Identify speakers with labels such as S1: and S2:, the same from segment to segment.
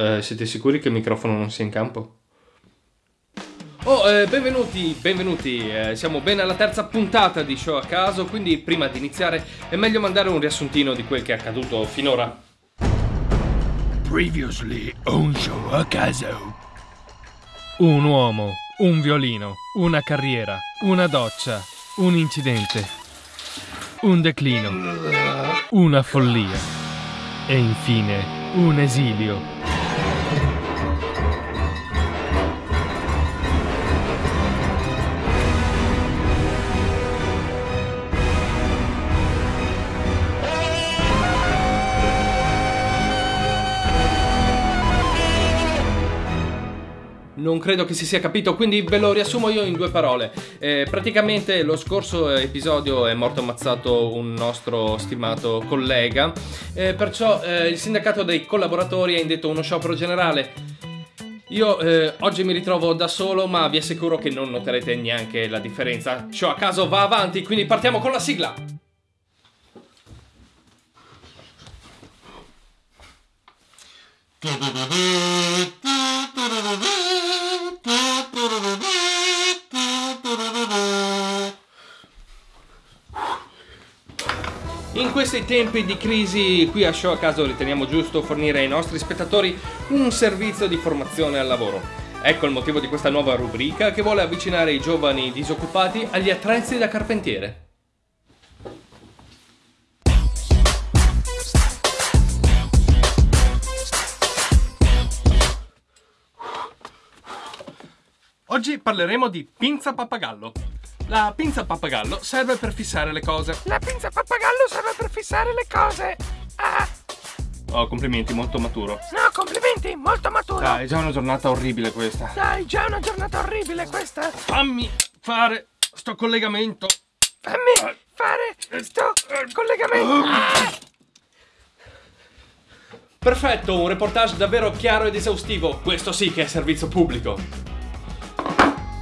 S1: Eh, siete sicuri che il microfono non sia in campo? Oh, eh, benvenuti, benvenuti. Eh, siamo ben alla terza puntata di Show a caso, quindi prima di iniziare è meglio mandare un riassuntino di quel che è accaduto finora.
S2: Previously on Show a caso.
S3: Un uomo, un violino, una carriera, una doccia, un incidente, un declino, una follia e infine un esilio.
S1: Non credo che si sia capito, quindi ve lo riassumo io in due parole. Eh, praticamente lo scorso episodio è morto ammazzato un nostro stimato collega, eh, perciò eh, il sindacato dei collaboratori ha indetto uno sciopero generale. Io eh, oggi mi ritrovo da solo, ma vi assicuro che non noterete neanche la differenza. Show a caso va avanti, quindi partiamo con la sigla. In questi tempi di crisi qui a Show a caso riteniamo giusto fornire ai nostri spettatori un servizio di formazione al lavoro. Ecco il motivo di questa nuova rubrica che vuole avvicinare i giovani disoccupati agli attrezzi da carpentiere. Oggi parleremo di pinza pappagallo. La pinza pappagallo serve per fissare le cose.
S4: La pinza pappagallo serve per fissare le cose. Ah,
S1: Oh, complimenti, molto maturo.
S4: no, complimenti, molto maturo.
S1: Dai, è già una giornata orribile questa.
S4: Dai, già una giornata orribile questa.
S1: Fammi fare sto collegamento.
S4: Fammi fare sto collegamento. Ah,
S1: Perfetto, un reportage davvero chiaro ed esaustivo. Questo sì che è servizio pubblico.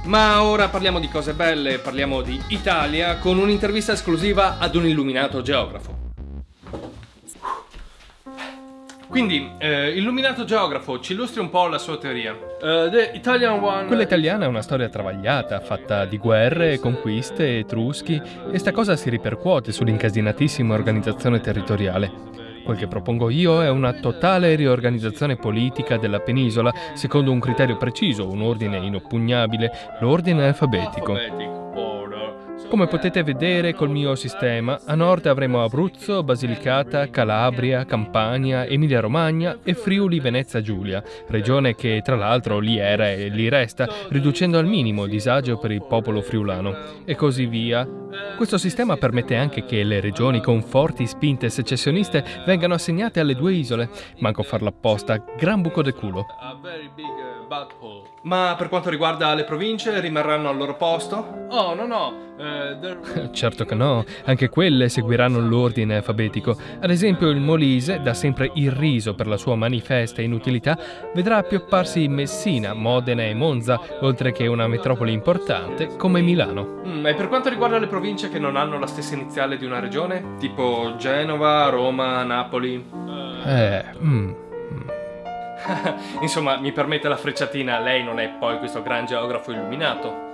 S1: Ma ora parliamo di cose belle, parliamo di Italia con un'intervista esclusiva ad un illuminato geografo. Quindi, eh, illuminato geografo, ci illustri un po' la sua teoria. The Italian one.
S3: Quella italiana è una storia travagliata, fatta di guerre, conquiste, etruschi, e sta cosa si ripercuote sull'incasinatissima organizzazione territoriale. Quel che propongo io è una totale riorganizzazione politica della penisola secondo un criterio preciso, un ordine inoppugnabile, l'ordine alfabetico. Come potete vedere col mio sistema, a nord avremo Abruzzo, Basilicata, Calabria, Campania, Emilia-Romagna e Friuli Venezia Giulia, regione che tra l'altro lì era e lì resta, riducendo al minimo il disagio per il popolo friulano. E così via. Questo sistema permette anche che le regioni con forti spinte secessioniste vengano assegnate alle due isole. Manco farla apposta, gran buco de culo.
S1: Ma per quanto riguarda le province, rimarranno al loro posto? Oh, no, no. eh,
S3: Certo che no, anche quelle seguiranno l'ordine alfabetico. Ad esempio il Molise, da sempre irriso per la sua manifesta inutilità, vedrà appiopparsi Messina, Modena e Monza, oltre che una metropoli importante come Milano.
S1: Mm, e per quanto riguarda le province che non hanno la stessa iniziale di una regione? Tipo Genova, Roma, Napoli?
S3: Eh, mm,
S1: Insomma, mi permette la frecciatina, lei non è poi questo gran geografo illuminato.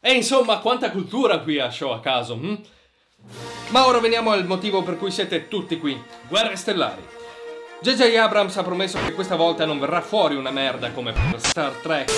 S1: E insomma, quanta cultura qui a Show a caso, hm? Ma ora veniamo al motivo per cui siete tutti qui. Guerre stellari. J.J. Abrams ha promesso che questa volta non verrà fuori una merda come per Star Trek.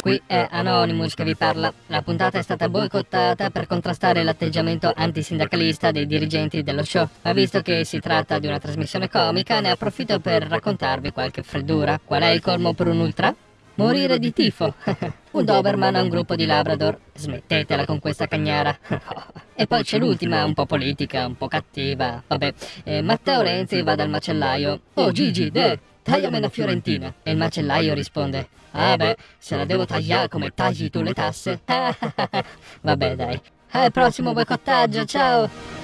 S5: Qui è Anonymous che vi parla. La puntata è stata boicottata per contrastare l'atteggiamento antisindacalista dei dirigenti dello show. Ma visto che si tratta di una trasmissione comica, ne approfitto per raccontarvi qualche freddura. Qual è il colmo per un ultra? Morire di tifo. un Doberman a un gruppo di Labrador. Smettetela con questa cagnara. e poi c'è l'ultima, un po' politica, un po' cattiva. Vabbè, eh, Matteo Renzi va dal macellaio. Oh Gigi, de, tagliami una fiorentina. E il macellaio risponde. Ah beh, se la devo tagliare come tagli tu le tasse. Vabbè dai. Al prossimo boicottaggio, ciao!